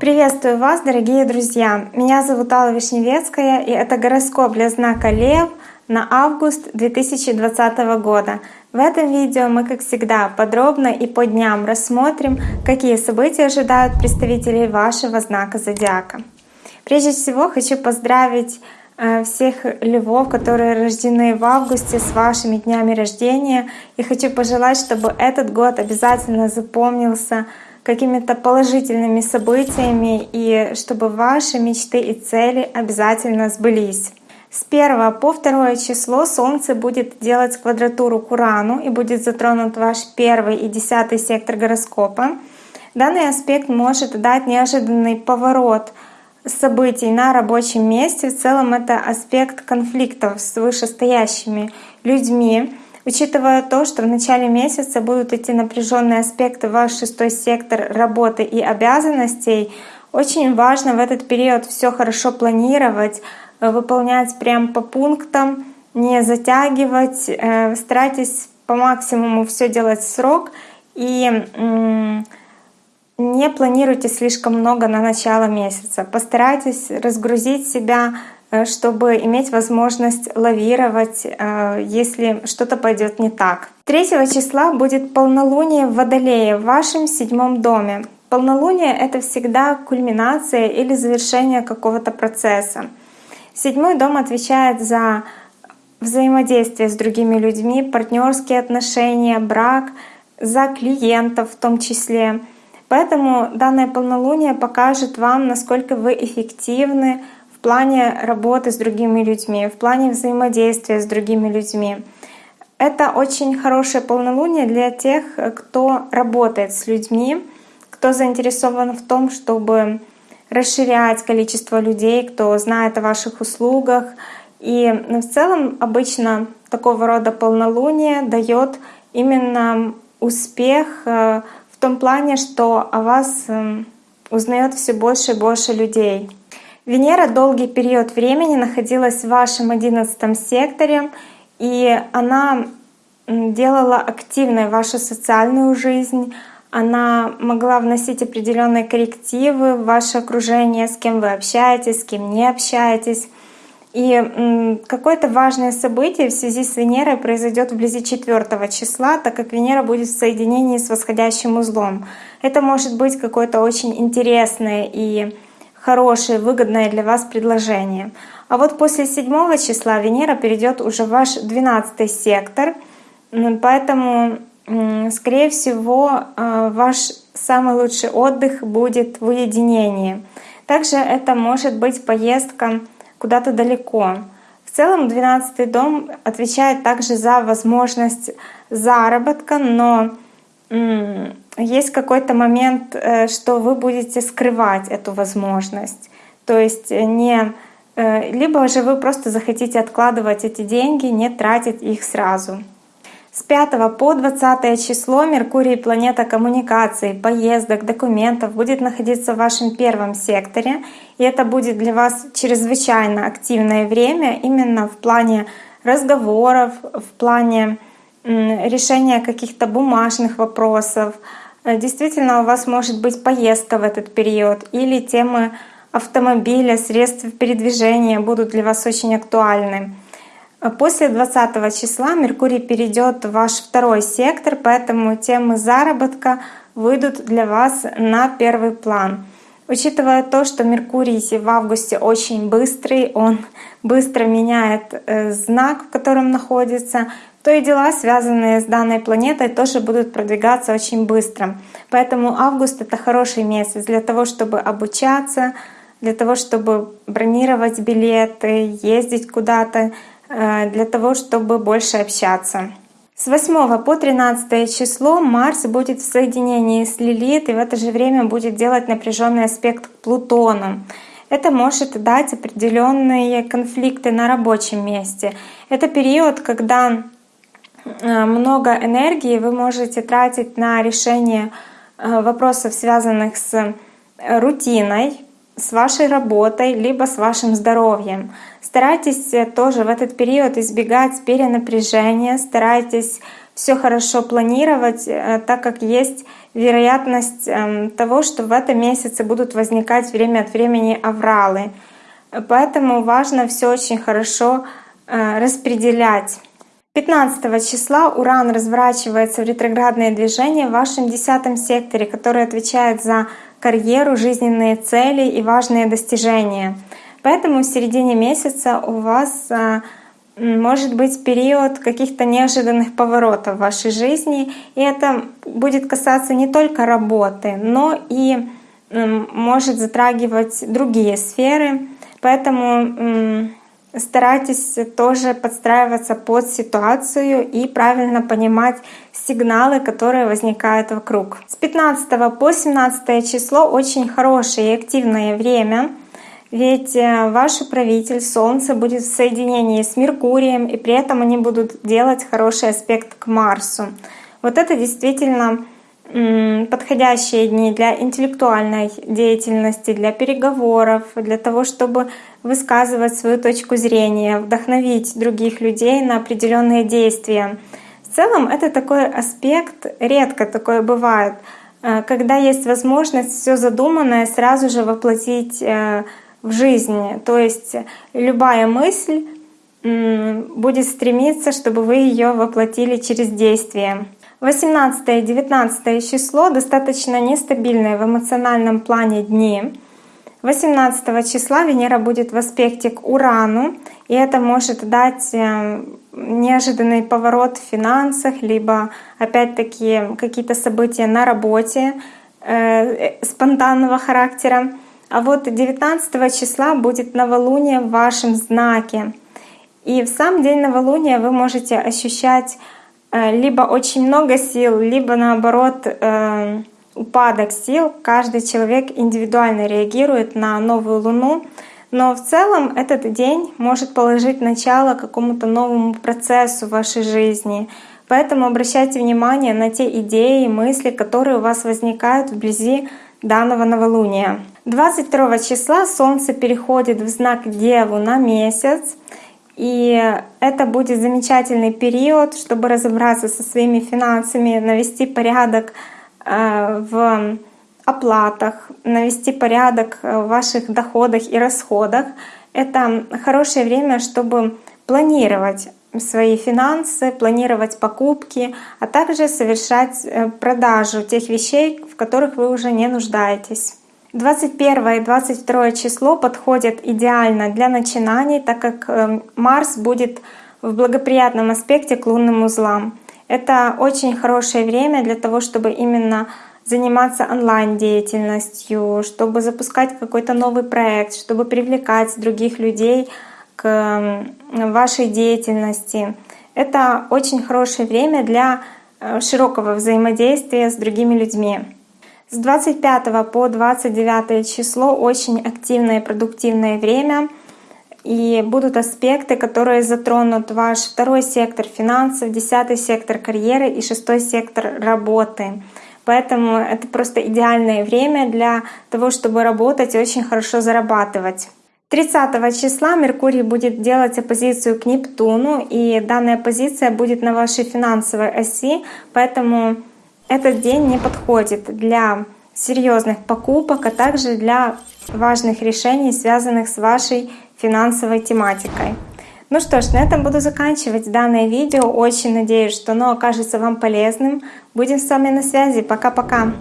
Приветствую вас, дорогие друзья! Меня зовут Алла Вишневецкая, и это гороскоп для знака Лев на август 2020 года. В этом видео мы, как всегда, подробно и по дням рассмотрим, какие события ожидают представителей вашего знака зодиака. Прежде всего хочу поздравить всех львов, которые рождены в августе с вашими днями рождения. И хочу пожелать, чтобы этот год обязательно запомнился какими-то положительными событиями и чтобы ваши мечты и цели обязательно сбылись. С 1 по 2 число Солнце будет делать квадратуру к Урану и будет затронут ваш первый и десятый сектор гороскопа. Данный аспект может дать неожиданный поворот событий на рабочем месте. В целом это аспект конфликтов с вышестоящими людьми. Учитывая то, что в начале месяца будут идти напряженные аспекты в ваш шестой сектор работы и обязанностей, очень важно в этот период все хорошо планировать, э, выполнять прям по пунктам, не затягивать, э, старайтесь по максимуму все делать в срок и не планируйте слишком много на начало месяца. Постарайтесь разгрузить себя Э, чтобы иметь возможность лавировать, э, если что-то пойдет не так. 3 числа будет полнолуние в Водолее в вашем седьмом доме. Полнолуние — это всегда кульминация или завершение какого-то процесса. Седьмой дом отвечает за взаимодействие с другими людьми, партнерские отношения, брак, за клиентов в том числе. Поэтому данное полнолуние покажет вам, насколько вы эффективны в плане работы с другими людьми, в плане взаимодействия с другими людьми. Это очень хорошее полнолуние для тех, кто работает с людьми, кто заинтересован в том, чтобы расширять количество людей, кто знает о ваших услугах. И в целом обычно такого рода полнолуние дает именно успех э, том плане, что о вас эм, узнает все больше и больше людей. Венера долгий период времени находилась в вашем одиннадцатом секторе, и она делала активной вашу социальную жизнь, она могла вносить определенные коррективы в ваше окружение, с кем вы общаетесь, с кем не общаетесь. И какое-то важное событие в связи с Венерой произойдет вблизи 4 числа, так как Венера будет в соединении с восходящим узлом. Это может быть какое-то очень интересное и хорошее, выгодное для вас предложение. А вот после 7 числа Венера перейдет уже в ваш 12 сектор, поэтому, скорее всего, э, ваш самый лучший отдых будет в уединении. Также это может быть поездка куда-то далеко. В целом 12 дом отвечает также за возможность заработка, но есть какой-то момент, э, что вы будете скрывать эту возможность. То есть не э, либо же вы просто захотите откладывать эти деньги, не тратить их сразу. С 5 по 20 число Меркурий, планета коммуникаций, поездок, документов, будет находиться в вашем первом секторе. И это будет для вас чрезвычайно активное время именно в плане разговоров, в плане решения каких-то бумажных вопросов. Э, действительно, у вас может быть поездка в этот период или темы автомобиля, средств передвижения будут для вас очень актуальны. Э, после 20 числа Меркурий перейдет в ваш второй сектор, поэтому темы заработка выйдут для вас на первый план. Учитывая то, что Меркурий в августе очень быстрый, он быстро меняет э, знак, в котором находится, то и дела, связанные с данной планетой, тоже будут продвигаться очень быстро. Поэтому август — это хороший месяц для того, чтобы обучаться, для того, чтобы бронировать билеты, ездить куда-то, для того, чтобы больше общаться. С 8 по 13 число Марс будет в соединении с Лилит и в это же время будет делать напряженный аспект к Плутону. Это может дать определенные конфликты на рабочем месте. Это период, когда Э, много энергии вы можете тратить на решение э, вопросов, связанных с э, рутиной, с вашей работой, либо с вашим здоровьем. Старайтесь тоже в этот период избегать перенапряжения, старайтесь все хорошо планировать, э, так как есть вероятность эм, того, что в этом месяце будут возникать время от времени авралы. Поэтому важно все очень хорошо э, распределять. 15 числа Уран разворачивается в ретроградное движение в вашем десятом секторе, который отвечает за карьеру, жизненные цели и важные достижения. Поэтому в середине месяца у вас э, может быть период каких-то неожиданных поворотов в вашей жизни, и это будет касаться не только работы, но и может затрагивать другие сферы. Поэтому старайтесь тоже подстраиваться под ситуацию и правильно понимать сигналы, которые возникают вокруг. С 15 по 17 число очень хорошее и активное время. Ведь э, ваш управитель Солнце будет в соединении с Меркурием, и при этом они будут делать хороший аспект к Марсу. Вот это действительно подходящие дни для интеллектуальной деятельности, для переговоров, для того, чтобы высказывать свою точку зрения, вдохновить других людей на определенные действия. В целом это такой аспект, редко такое бывает, э, когда есть возможность все задуманное сразу же воплотить э, в жизни. То есть любая мысль будет стремиться, чтобы вы ее воплотили через действие. 18 и 19 число достаточно нестабильные в эмоциональном плане дни. 18 числа Венера будет в аспекте к Урану, и это может дать э, неожиданный поворот в финансах, либо опять-таки какие-то события на работе э, спонтанного характера. А вот 19 числа будет новолуние в вашем знаке. И в сам день новолуния вы можете ощущать э, либо очень много сил, либо наоборот э, упадок сил. Каждый человек индивидуально реагирует на новую луну. Но в целом этот день может положить начало какому-то новому процессу в вашей жизни. Поэтому обращайте внимание на те идеи и мысли, которые у вас возникают вблизи данного новолуния. 22 числа Солнце переходит в знак Деву на месяц. И это будет замечательный период, чтобы разобраться со своими финансами, навести порядок э, в оплатах, навести порядок в ваших доходах и расходах. Это хорошее время, чтобы планировать свои финансы, планировать покупки, а также совершать э, продажу тех вещей, в которых вы уже не нуждаетесь. 21 и 22 число подходят идеально для начинаний, так как э, Марс будет в благоприятном аспекте к лунным узлам. Это очень хорошее время для того, чтобы именно заниматься онлайн-деятельностью, чтобы запускать какой-то новый проект, чтобы привлекать других людей к вашей деятельности. Это очень хорошее время для э, широкого взаимодействия с другими людьми. С 25 по 29 число очень активное и продуктивное время. И будут аспекты, которые затронут ваш второй сектор финансов, десятый сектор карьеры и шестой сектор работы. Поэтому это просто идеальное время для того, чтобы работать и очень хорошо зарабатывать. 30 числа Меркурий будет делать оппозицию к Нептуну, и данная позиция будет на вашей финансовой оси, поэтому этот день не подходит для серьезных покупок, а также для важных решений, связанных с вашей финансовой тематикой. Ну что ж, на этом буду заканчивать данное видео. Очень надеюсь, что оно окажется вам полезным. Будем с вами на связи. Пока-пока!